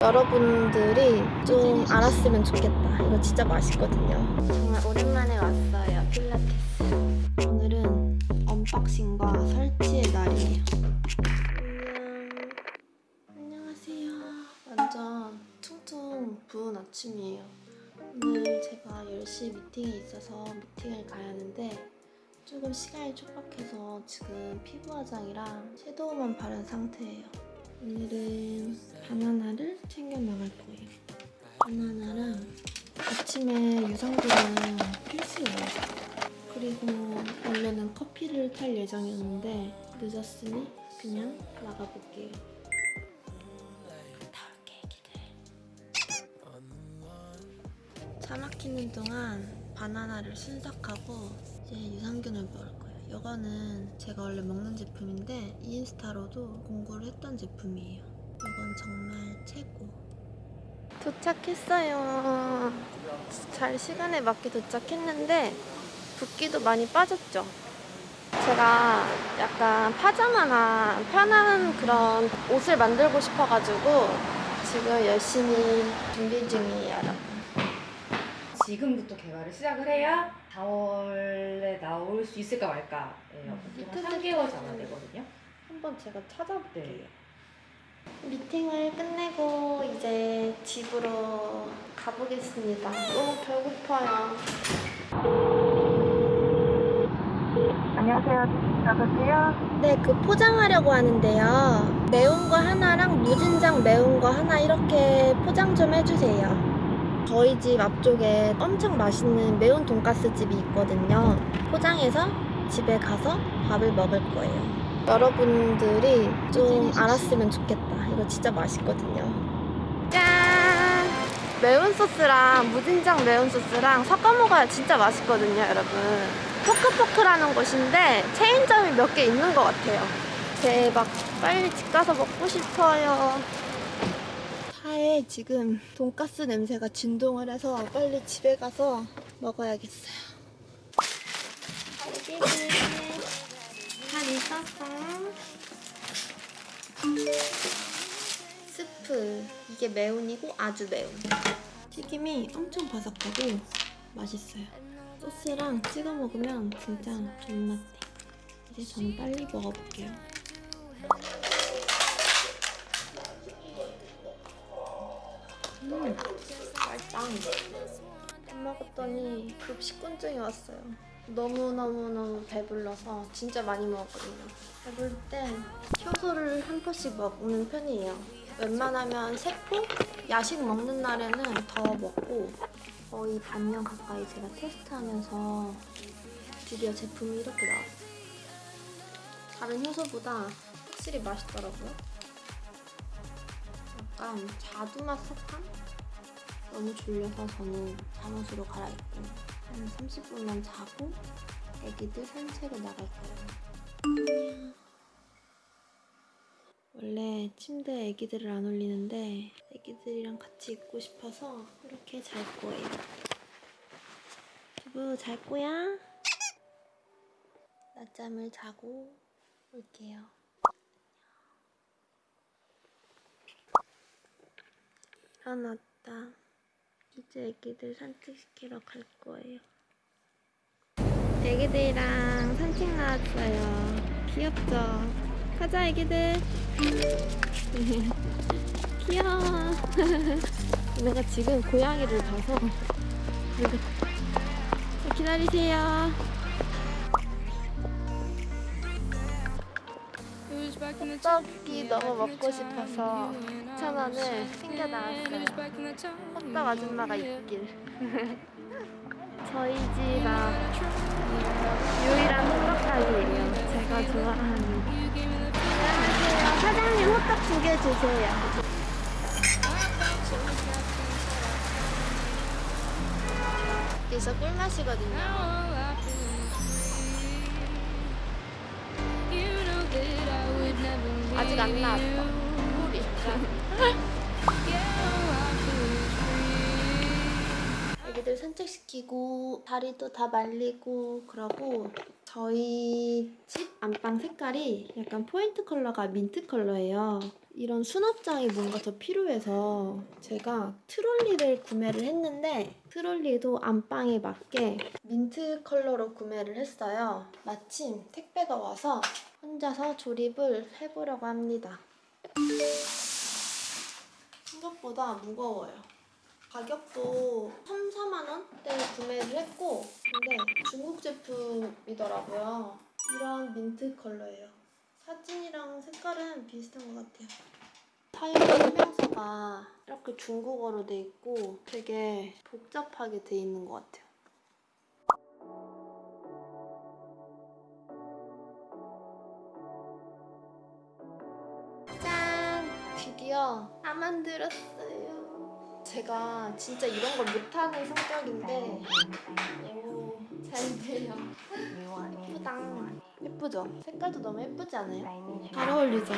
여러분들이 좀 알았으면 좋겠다. 이거 진짜 맛있거든요. 정말 오랜만에 왔어요. 필라테스. 오늘은 언박싱과 설치의 날이에요. 안녕. 안녕하세요. 완전 퉁퉁 부은 아침이에요. 오늘 제가 10시 미팅이 있어서 미팅을 가야 하는데 조금 시간이 촉박해서 지금 피부 화장이랑 섀도우만 바른 상태예요. 오늘은 바나나를 챙겨 나갈 거예요. 바나나랑 아침에 유산균은 필수예요. 그리고 원래는 커피를 탈 예정이었는데 늦었으니 그냥 나가볼게요. 갔다 올게, 애기들. 차 막히는 동안 바나나를 순삭하고 이제 유산균을 먹을 거예요. 이거는 제가 원래 먹는 제품인데 인스타로도 공구를 했던 제품이에요. 이건 정말 최고. 도착했어요. 잘 시간에 맞게 도착했는데 붓기도 많이 빠졌죠. 제가 약간 파자마나 편한 그런 옷을 만들고 싶어가지고 지금 열심히 준비 중이에요, 여러분. 지금부터 개발을 시작을 해야 4월에 나올 수 있을까 말까예요. 보통 한 3개월 전화 되거든요. 한번 제가 찾아볼게요. 네. 미팅을 끝내고 이제 집으로 가보겠습니다. 너무 배고파요. 안녕하세요. 여보세요? 네, 그 포장하려고 하는데요. 매운 거 하나랑 무진장 매운 거 하나 이렇게 포장 좀 해주세요. 저희 집 앞쪽에 엄청 맛있는 매운 돈가스 집이 있거든요. 포장해서 집에 가서 밥을 먹을 거예요. 여러분들이 좀 알았으면 좋겠다. 이거 진짜 맛있거든요. 짠! 매운 소스랑 무진장 매운 소스랑 섞어 먹어야 진짜 맛있거든요, 여러분. 포크포크라는 곳인데 체인점이 몇 개 있는 것 같아요. 대박. 빨리 집 가서 먹고 싶어요. 차에 지금 돈가스 냄새가 진동을 해서 빨리 집에 가서 먹어야겠어요. 잘 익었어. 스프. 이게 매운이고 아주 매운. 튀김이 엄청 바삭하고 맛있어요. 소스랑 찍어 먹으면 진짜 존맛해. 이제 저는 빨리 먹어볼게요. 음, 맛있다. 밥 먹었더니 급식곤증이 왔어요. 너무너무너무 배불러서 진짜 많이 먹었거든요. 배부를 땐 효소를 한 포씩 먹는 편이에요. 웬만하면 세 포? 야식 먹는 날에는 더 먹고 거의 반년 가까이 제가 테스트하면서 드디어 제품이 이렇게 나왔어요. 다른 효소보다 확실히 맛있더라고요. 약간 자두맛 사탕? 너무 졸려서 저는 잠옷으로 갈아입고 한 30분만 자고 애기들 산책을 나갈 거예요. 원래 침대에 애기들을 안 올리는데 애기들이랑 같이 있고 싶어서 이렇게 잘 거예요. 두부 잘 거야? 낮잠을 자고 올게요. 일어났다. 이제 애기들 산책시키러 갈 거예요. 애기들이랑 산책 나왔어요. 귀엽죠? 가자 애기들. 귀여워. 내가 지금 고양이를 봐서 기다리세요. 호떡이 너무 먹고 싶어서 9,000원을 챙겨 나왔어요. 호떡 아줌마가 있길. 저희 집 앞 유일한 호떡 가게예요. 제가 좋아하는. 안녕하세요. 사장님 호떡 두 개 주세요. 여기서 꿀맛이거든요. 아직 안 나왔어. 애기들 산책시키고 다리도 다 말리고 그러고 저희 집 안방 색깔이 약간 포인트 컬러가 민트 컬러예요. 이런 수납장이 뭔가 더 필요해서 제가 트롤리를 구매를 했는데 트롤리도 안방에 맞게 민트 컬러로 구매를 했어요. 마침 택배가 와서 혼자서 조립을 해보려고 합니다. 생각보다 무거워요. 가격도 3, 4만 원대 구매를 했고 근데 중국 제품이더라고요. 이런 민트 컬러예요. 사진이랑 색깔은 비슷한 것 같아요. 사용 설명서가 이렇게 중국어로 돼 있고 되게 복잡하게 돼 있는 것 같아요. 짠! 드디어 다 만들었어요. 제가 진짜 이런 걸 못하는 성격인데 오, 잘 돼요. 예쁘다. 예쁘죠? 색깔도 너무 예쁘지 않아요? 잘 어울리죠?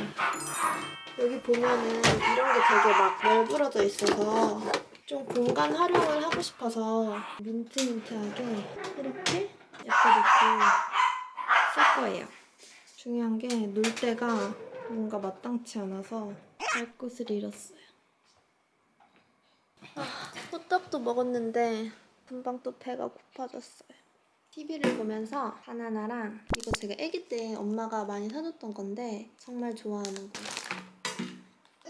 여기 보면은 이런 게 되게 막 널브러져 있어서 좀 공간 활용을 하고 싶어서 민트민트하게 이렇게 예뻐졌고 쓸 거예요. 중요한 게 놀 때가 뭔가 마땅치 않아서 갈 곳을 잃었어요. 아, 호떡도 먹었는데 금방 또 배가 고파졌어요. TV를 보면서 바나나랑 이거 제가 아기 때 엄마가 많이 사줬던 건데 정말 좋아하는 거.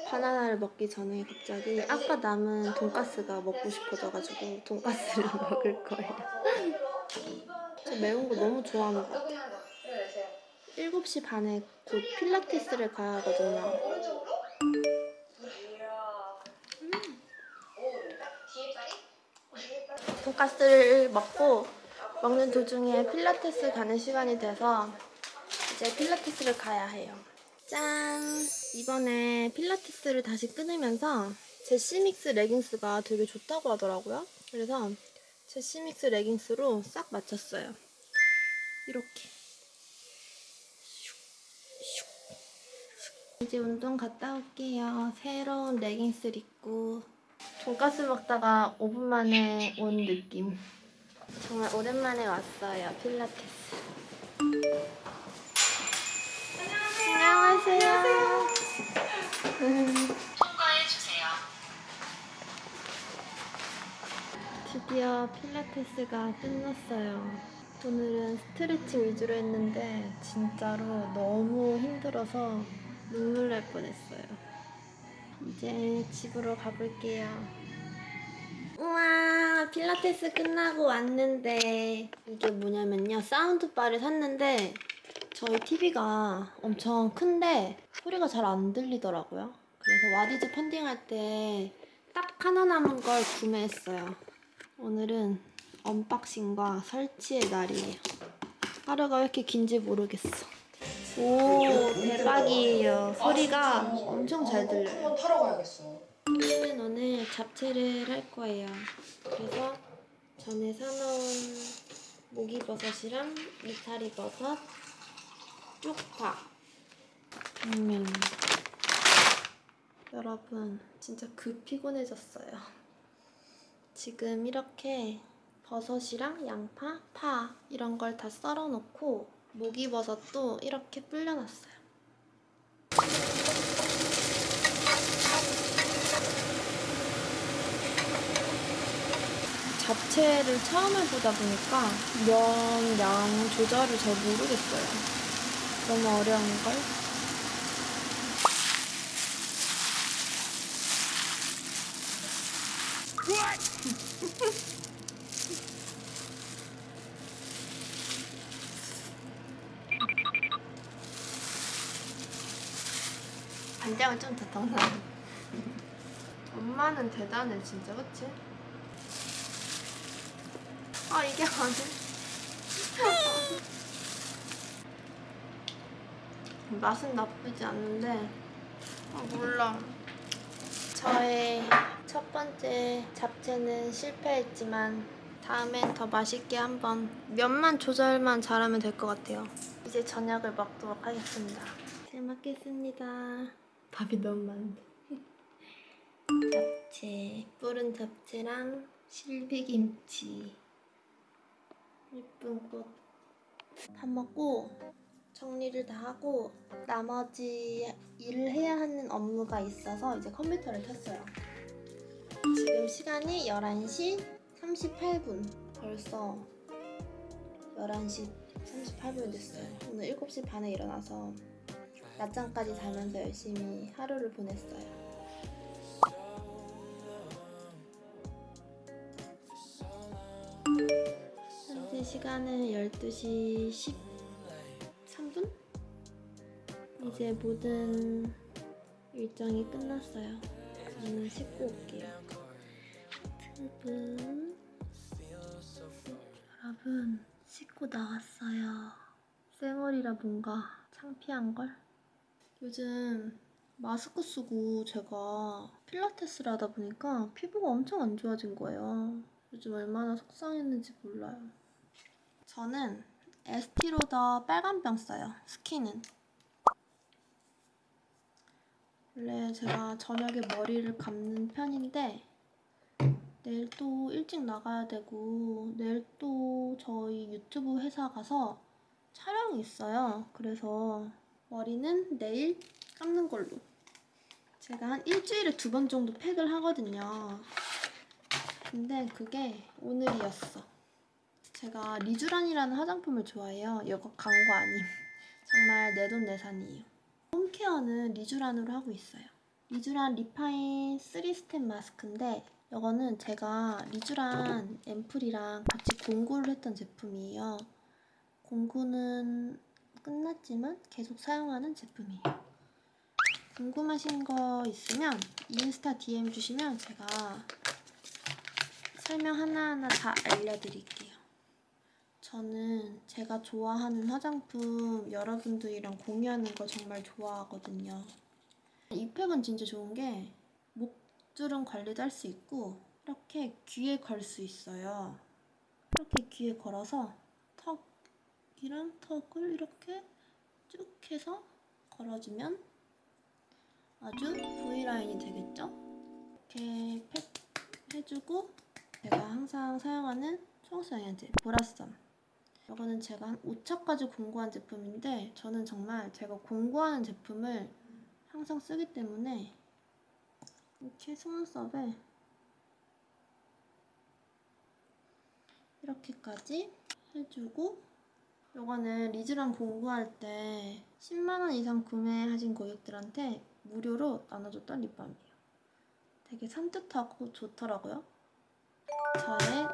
바나나를 먹기 전에 갑자기 아까 남은 돈가스가 먹고 싶어져가지고 돈가스를 먹을 거예요. 저 매운 거 너무 좋아하는 것 같아요. 7시 반에 곧 필라테스를 가야 하거든요. 돈가스를 먹고 먹는 도중에 필라테스 가는 시간이 돼서 이제 필라테스를 가야 해요. 짠! 이번에 필라테스를 다시 끊으면서 제 시믹스 레깅스가 되게 좋다고 하더라고요. 그래서 제 시믹스 레깅스로 싹 맞췄어요. 이렇게. 이제 운동 갔다 올게요. 새로운 레깅스를 입고 돈가스 먹다가 5분 만에 온 느낌. 정말 오랜만에 왔어요. 필라테스. 안녕하세요. 드디어 필라테스가 끝났어요. 오늘은 스트레칭 위주로 했는데 진짜로 너무 힘들어서 눈물 날 뻔했어요. 이제 집으로 가볼게요. 우와 필라테스 끝나고 왔는데 이게 뭐냐면요. 사운드바를 샀는데 저희 TV가 엄청 큰데 소리가 잘 안 들리더라고요. 그래서 와디즈 펀딩할 때 딱 하나 남은 걸 구매했어요. 오늘은 언박싱과 설치의 날이에요. 하루가 왜 이렇게 긴지 모르겠어 오 대박이에요 소리가 엄청 잘 들려요 한번 타러 가야겠어. 저는 오늘 잡채를 할 거예요. 그래서 전에 사놓은 목이버섯이랑 이파리버섯, 쪽파, 당면. 여러분, 진짜 급 피곤해졌어요. 지금 이렇게 버섯이랑 양파, 파 이런 걸 다 썰어 놓고 목이버섯도 이렇게 불려놨어요. 잡채를 처음 해보다 보니까 면 양 조절을 잘 모르겠어요. 너무 어려운 걸? 간장을 좀 넣어. 엄마는 대단해 진짜. 그치? 아 이게 아니 맛은 나쁘지 않는데 아 몰라. 저의 첫 번째 잡채는 실패했지만 다음엔 더 맛있게 한번 면만 조절만 잘하면 될 것 같아요. 이제 저녁을 먹도록 하겠습니다. 잘 먹겠습니다 밥이 너무 많은데 잡채 뿌른 잡채랑 실비김치 예쁜 꽃. 밥 먹고 정리를 다 하고 나머지 일을 해야 하는 업무가 있어서 이제 컴퓨터를 켰어요. 지금 시간이 11시 38분. 벌써 11시 38분 됐어요. 오늘 7시 반에 일어나서 낮잠까지 자면서 열심히 하루를 보냈어요. 현재 시간은 12시 13분? 이제 모든 일정이 끝났어요. 저는 씻고 올게요. 유튜브 여러분 씻고 나왔어요. 쌩얼이라 뭔가 창피한걸? 요즘 마스크 쓰고 제가 필라테스를 하다 보니까 피부가 엄청 안 좋아진 거예요. 요즘 얼마나 속상했는지 몰라요. 저는 에스티로더 빨간병 써요. 스킨은. 원래 제가 저녁에 머리를 감는 편인데 내일 또 일찍 나가야 되고 내일 또 저희 유튜브 회사 가서 촬영이 있어요. 그래서 머리는 내일 감는 걸로. 제가 한 일주일에 두 번 정도 팩을 하거든요. 근데 그게 오늘이었어. 제가 리쥬란이라는 화장품을 좋아해요. 이거 광고 아님. 정말 내 돈 내산이에요. home care는 리쥬란으로 하고 있어요. 리쥬란 리파인 3스텝 마스크인데 이거는 제가 리쥬란 앰플이랑 같이 공구를 했던 제품이에요. 공구는 끝났지만 계속 사용하는 제품이에요. 궁금하신 거 있으면 인스타 DM 주시면 제가 설명 하나하나 다 알려드릴게요. 저는 제가 좋아하는 화장품 여러분들이랑 공유하는 거 정말 좋아하거든요. 이 팩은 진짜 좋은 게 목주름 관리도 할 수 있고 이렇게 귀에 걸 수 있어요. 이렇게 귀에 걸어서 턱 이랑 턱을 이렇게 쭉 해서 걸어주면 아주 V라인이 되겠죠? 이렇게 팩 해주고 제가 항상 사용하는 초록색연제 보라썸 이거는 제가 한 5차까지 공구한 제품인데 저는 정말 제가 공구하는 제품을 항상 쓰기 때문에 이렇게 속눈썹에 이렇게까지 해주고 이거는 리쥬란 공구할 때 10만원 이상 구매하신 고객들한테 무료로 나눠줬던 립밤이에요. 되게 산뜻하고 좋더라고요. 저의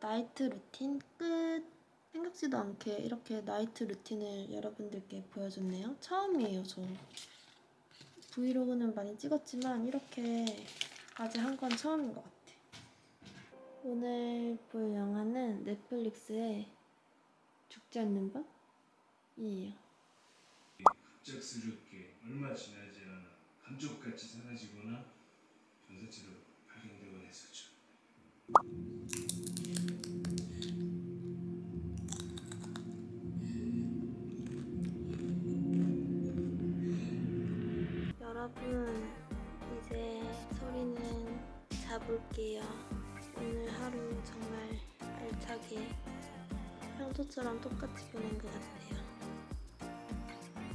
night routine 끝. 생각지도 않게 이렇게 night routine을 여러분들께 보여줬네요. 처음이에요, 저. 브이로그는 많이 찍었지만 이렇게까지 한 건 처음인 것 같아. 오늘 볼 영화는 넷플릭스의 죽지 않는 밤 이에요. 갑작스럽게 얼마 지나지 않아 감쪽같이 사라지거나 전사체로 발견되곤 했었죠. 여러분, 이제 소리는 자볼게요. 오늘 하루 정말 알차게 평소처럼 똑같이 보낸 것 같아요.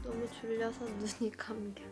너무 졸려서 눈이 감겨.